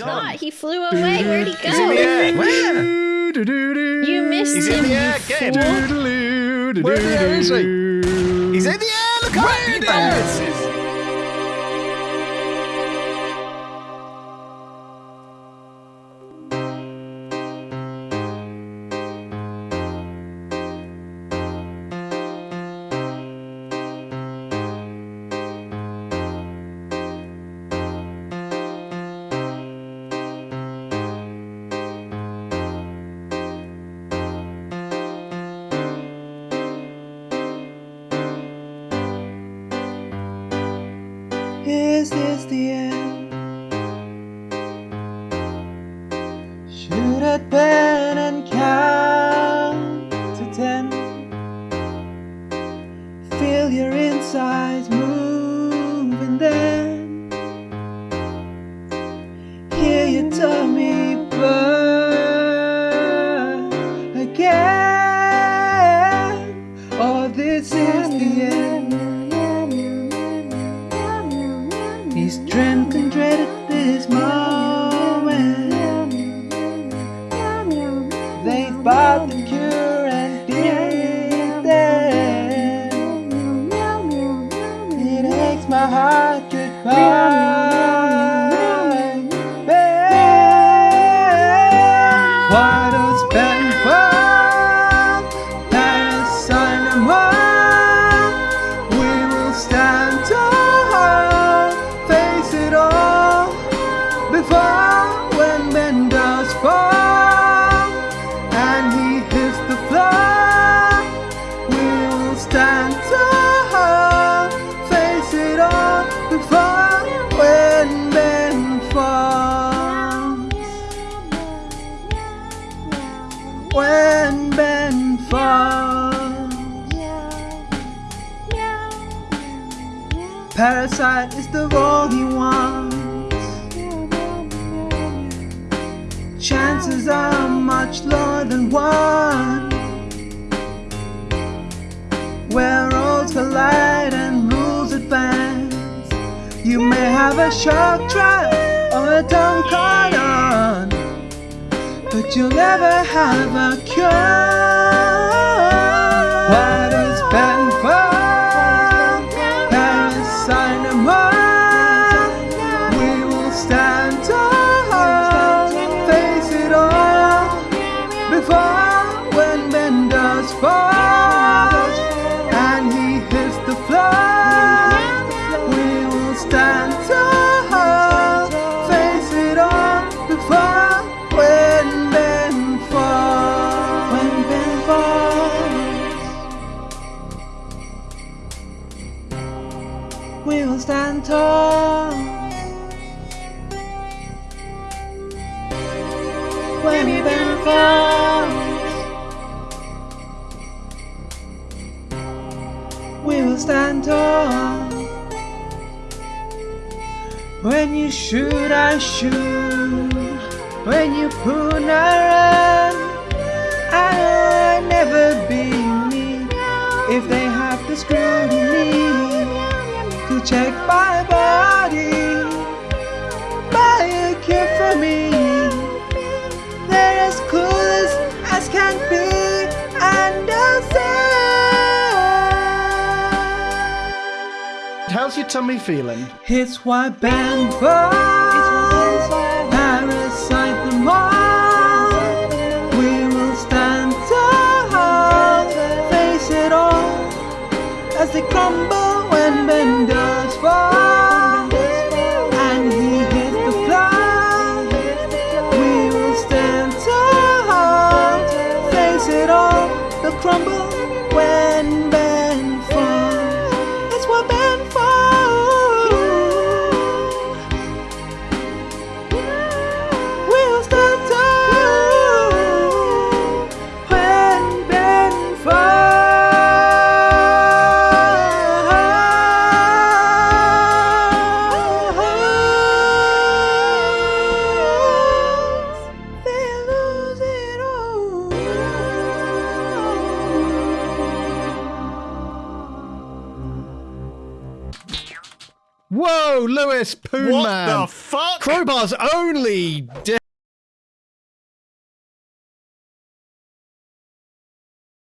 gone. not. He flew away. Where'd he He's in the go? air. Where? You missed He's in the air. Where the hell is he? He's in the air. Look out! Bounces. Is this the end? Should I pen and They've the cure and did that. It aches my heart goodbye. Why when Ben falls. Parasite is the role he wants. Chances are much lower than one. Where roads collide and rules advance. You may have a shark trap or a dumb on, but you'll never have a cure. We stand tall. When Ben falls, we will stand tall. When you shoot, I shoot. When you pull, I run. I'll never be me if they to check my body. Buy a cure for me. They're as clueless as can be. Understand? How's your tummy feeling? It's why Ben falls. Parasite the more. We will stand tall, face it all as they crumble and bend does And he hits the floor. We will stand tall, face it all. They'll crumble Whoa, Lewis, Poon What Man. the fuck? Crowbar's only